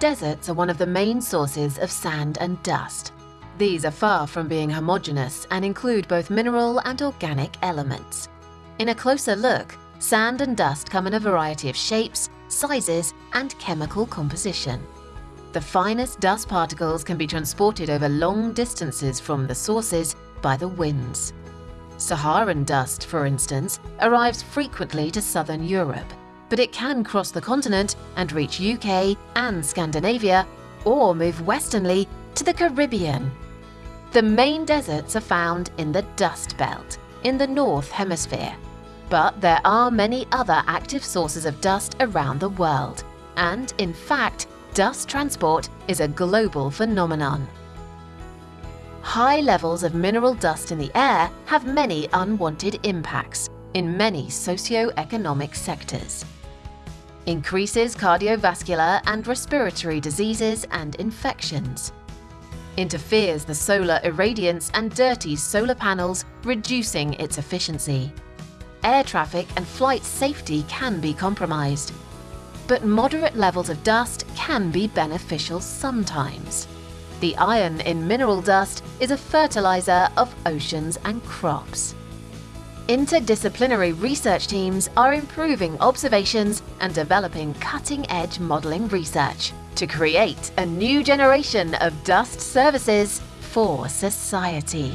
Deserts are one of the main sources of sand and dust. These are far from being homogeneous and include both mineral and organic elements. In a closer look, sand and dust come in a variety of shapes, sizes, and chemical composition. The finest dust particles can be transported over long distances from the sources by the winds. Saharan dust, for instance, arrives frequently to southern Europe, but it can cross the continent and reach UK and Scandinavia, or move westernly to the Caribbean. The main deserts are found in the Dust Belt, in the North Hemisphere. But there are many other active sources of dust around the world, and in fact, dust transport is a global phenomenon. High levels of mineral dust in the air have many unwanted impacts in many socio-economic sectors increases cardiovascular and respiratory diseases and infections, interferes the solar irradiance and dirties solar panels, reducing its efficiency. Air traffic and flight safety can be compromised. But moderate levels of dust can be beneficial sometimes. The iron in mineral dust is a fertilizer of oceans and crops. Interdisciplinary research teams are improving observations and developing cutting-edge modelling research to create a new generation of dust services for society.